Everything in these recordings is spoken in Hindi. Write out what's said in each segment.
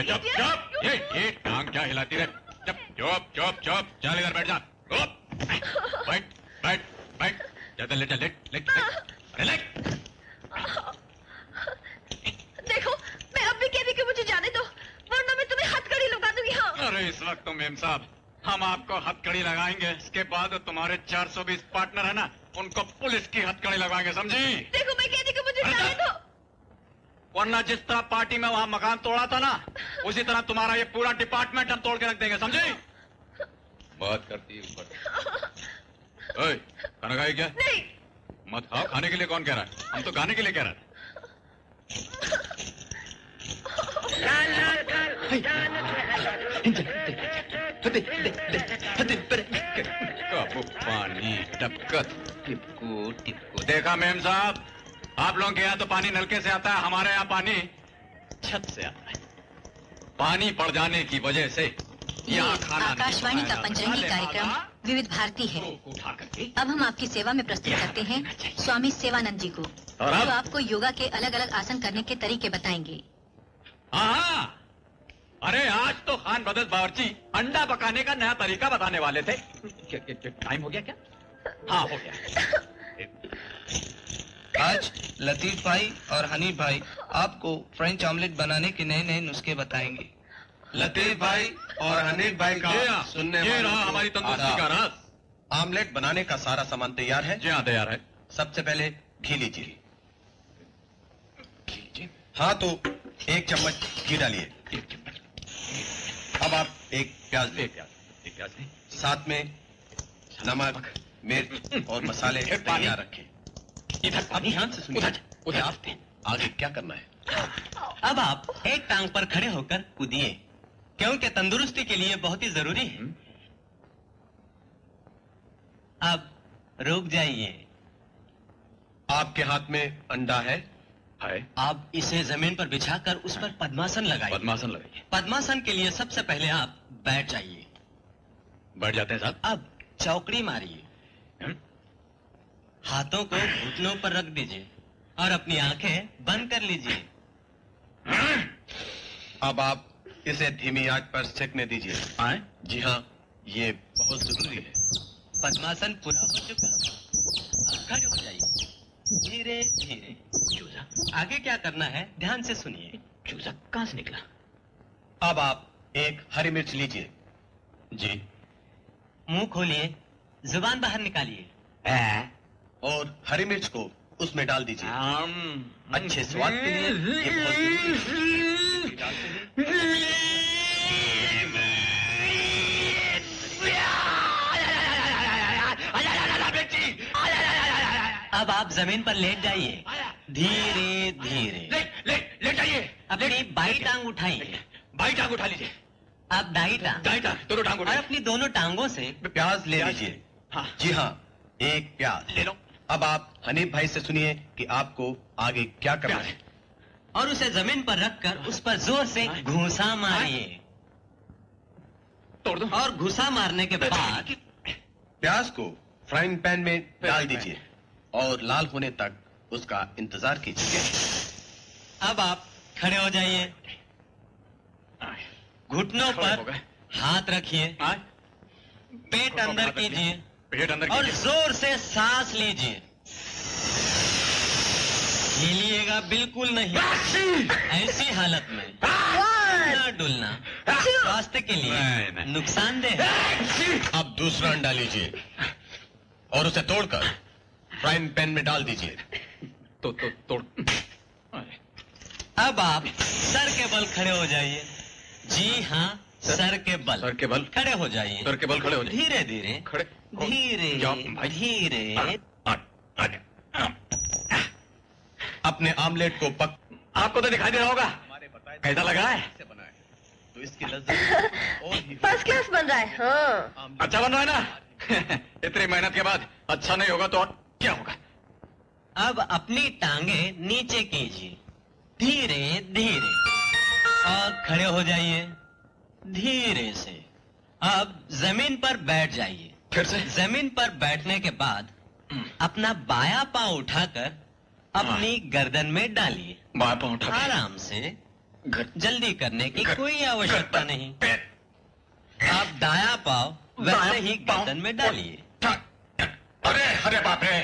रे चुप चुप। ये ये टांग क्या हिलाती रे चुप चुप चुप चुप। चल इधर बैठ जा। चुप बैठ बैठ बैठ। ज़्यादा लेट लेट लेट। अरे लेट। देखो मैं अब भी कहती कि मुझे जाने दो वरना मैं तुम्हें हथकड़ी लगा दूँगी हाँ। अरे इस वक्त तो मेम साहब हम आपको हथकड़ी लगाएँगे। इसके बाद तुम्हारे 420 पार्टनर है ना उनको पुलिस की हथकड़ी लगाएँगे समझी? देखो मैं कहती कि मुझे जाने दो। वरना जिस तरह पार्टी में वहाँ मकान तोड़ा था ना उसी तरह तुम्हारा ये पूरा डिपार्टमेंट हम तोड़ के रख देंगे समझे? बात करती है ऊपर खाना खाए क्या? नहीं। मत खाओ खाने के लिए कौन कह रहा है? हम तो गाने के लिए कह रहे हैं। पानी टपकत टिपको टिपको। देखा मेम साहब? आप लोगों के यहाँ तो पानी नलके से आता है हमारे यहाँ पानी छत से आता है। पानी पड़ जाने की वजह से यहाँ खाना आकाशवाणी का पंचरंगी कार्यक्रम विविध भारती है। अब हम आपकी सेवा में प्रस्तुत करते हैं स्वामी सेवानंद जी को और अब? जो आपको योगा के अलग अलग आसन करने के तरीके बताएँगे। हाँ अरे आज तो खान बदल बावर्ची अंडा पकाने का नया तरीका बताने वाले थे। टाइम हो गया क्या? हाँ हो गया। आज लतीफ भाई और हनी भाई आपको फ्रेंच ऑमलेट बनाने के नए नए नुस्खे बताएँगे। लतीफ भाई और हनीफ भाई का ये सुनने ये रहा हमारी तंदुरुस्ती का राज। आमलेट बनाने का सारा सामान तैयार है? जी हाँ तैयार है। सबसे पहले घी लीजिए। हाँ तो एक चम्मच घी डालिए। अब आप एक प्याज ले। एक प्याज एक प्याज। साथ में नमक मिर्च और मसाले। तैयार रखें। इधर अब ध्यान से सुनिए उधर आस्ते आगे क्या करना है? अब आप एक टांग पर खड़े होकर कूदिए क्योंकि तंदुरुस्ती के लिए बहुत ही ज़रूरी है। अब रुक जाइए। आपके हाथ में अंडा है? है। आप इसे ज़मीन पर बिछाकर उस पर पद्मासन लगाइए। पद्मासन लगाइए। पद्मासन के लिए सबसे पहले आप बैठ जाइए। बैठ जाते हैं साहब। अब चौकड़ी मारिए। हम्म? हाथों को घुटनों पर रख दीजिए और अपनी आँखें बंद कर लीजिए। अब आप इसे धीमी आँच पर सेकने दीजिए। आए? जी हाँ ये बहुत ज़रूरी है। पद्मासन पूरा हो चुका अब खड़े हो जाइए। धीरे धीरे। चूजा आगे क्या करना है? ध्यान से सुनिए। चूजा कहाँ से निकला? अब आप एक हरी मिर्च लीजिए। जी। मुँह खोलिए ज़ुबान बाहर निकालिए। और हरी मिर्च को उसमें डाल दीजिए। अच्छे स्वाद के लिए ये बहुत ज़रूरी डालते हैं। अब आप ज़मीन पर लेट जाइए। धीरे धीरे। लेट जाइए। अपनी बाई टांग उठाइए। बाई टांग उठा लीजिए। आप दाई टांग। दाई टांग दोनों टांग और अपनी दोनों टांगों से प्याज ले लीजिए। हाँ। जी हाँ एक प्याज। ले लो। अब आप हनीफ भाई से सुनिए कि आपको आगे क्या करना है। और उसे ज़मीन पर रखकर उस पर ज़ोर से घूसा मारिए। तोड़ दो। और घुसा मारने के बाद प्याज को फ्राइंग पैन में डाल दीजिए और लाल होने तक उसका इंतज़ार कीजिए। अब आप खड़े हो जाइए। घुटनों पर हाथ रखिए। पेट अंदर कीजिए। पेट अंदर और ज़ोर से सांस लीजिए। हिलिएगा बिल्कुल नहीं। ऐसी हालत में हिलना डुलना। स्वास्थ्य के लिए। नुकसानदेह है। अब दूसरा अंडा लीजिए और उसे तोड़कर फ्राइंग पैन में डाल दीजिए। तो तो तोड़। अब आप सर के बल खड़े हो जाइए। जी हाँ सर के बल सर के बल। खड़े हो जाइए। सर के बल खड़े हो जाइए। धीरे धीरे खड़े। धीरे धीरे। अपने आमलेट को पक आपको तो दिखाई दे रहा होगा कैसा लगा है? तो इसकी लज्जत फ़र्स्ट क्लास बन रहा है। हाँ। अच्छा बन रहा है ना? इतनी मेहनत के बाद अच्छा नहीं होगा तो और क्या होगा? अब अपनी टांगे नीचे कीजिए। धीरे धीरे। और खड़े हो जाइए। धीरे से। अब ज़मीन पर बैठ जाइए। फिर से? ज़मीन पर बैठने के बाद अपना बायां पाँव उठाकर अपनी गर्दन में डालिए। बाएँ पाँव उठा आराम से जल्दी करने की कोई आवश्यकता नहीं। आप दाया पाव वैसे ही गर्दन में डालिए। अरे अरे बाप रे।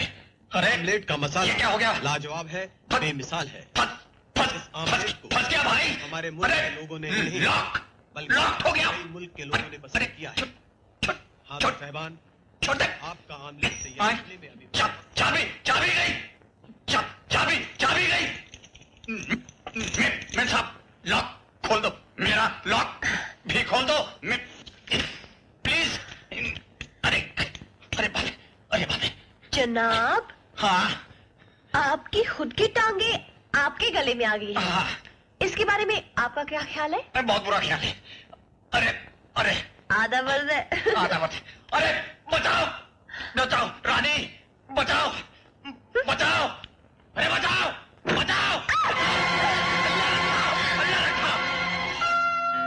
अरे ऑमलेट का मसाला ये क्या हो गया? लाजवाब है बेमिसाल है। फंस आमलेट गया भाई। हमारे मुल्क के लोगों ने नहीं बल्कि हो मुल्क के लोगों ने अरे, किया है। छोड़ साहबान छोड़ दे। आपका आमलेट तैयार में अभी चाबी चाबी गई। चाबी चाबी गई। मैं साहब लॉक खोल दो। मेरा लॉक भी खोल दो। मैं प्लीज़। अरे अरे बाप अरे बाप जनाब। हाँ। आपकी खुद की टांगे आपके गले में आ गई है। हाँ। इसके बारे में आपका क्या ख्याल है? अरे बहुत बुरा ख्याल है। अरे अरे। आधा वर्ज है आधा मत। अरे बचाओ। बचाओ रानी। बचाओ। बचाओ। अरे बचाओ। बचाओ। अल्लाह रखा।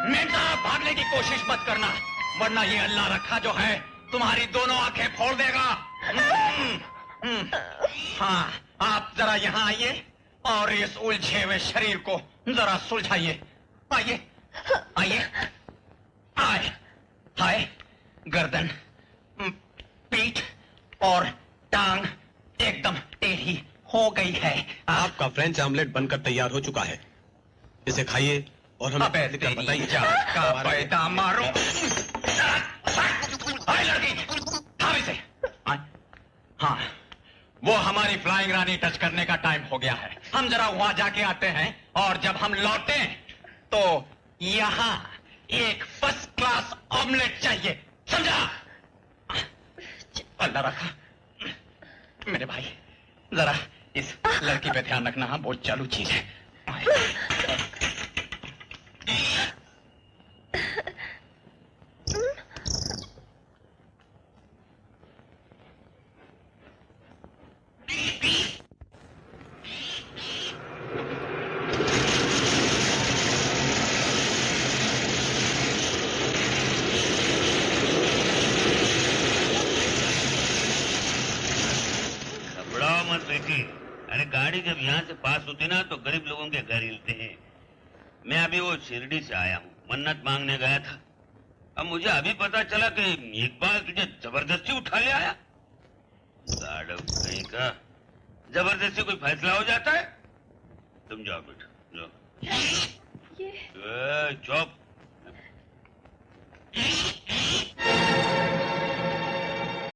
मेम भागने की कोशिश मत करना वरना ये अल्लाह रखा जो है तुम्हारी दोनों आँखें फोड़ देगा। हम्म, हम्म। हाँ आप जरा यहाँ आइए और इस उलझे हुए शरीर को जरा सुलझाइए। आइए। आइए। आए। हाय गर्दन पीठ और टांग एकदम टेढ़ी हो गई है। आपका फ्रेंच आमलेट बनकर तैयार हो चुका है। इसे खाइए और हमें बताइए। पैदा मारो। हाँ वो हमारी फ्लाइंग रानी टच करने का टाइम हो गया है। हम जरा वहाँ जाके आते हैं और जब हम लौटे तो यहाँ एक फ़र्स्ट क्लास ऑमलेट चाहिए, समझा? अल्लाह रखा मेरे भाई, जरा इस लड़की पे ध्यान रखना हाँ बहुत चालू चीज़ है। समझ बैठे। अरे गाड़ी जब यहाँ से पास होती ना तो गरीब लोगों के घर हिलते हैं। मैं अभी वो शिरडी से आया हूँ। मन्नत मांगने गया था। अब मुझे अभी पता चला कि एक बार तुझे ज़बरदस्ती उठा ले आया। का ज़बरदस्ती कोई फैसला हो जाता है? तुम जाओ बेटा जाओ। चौप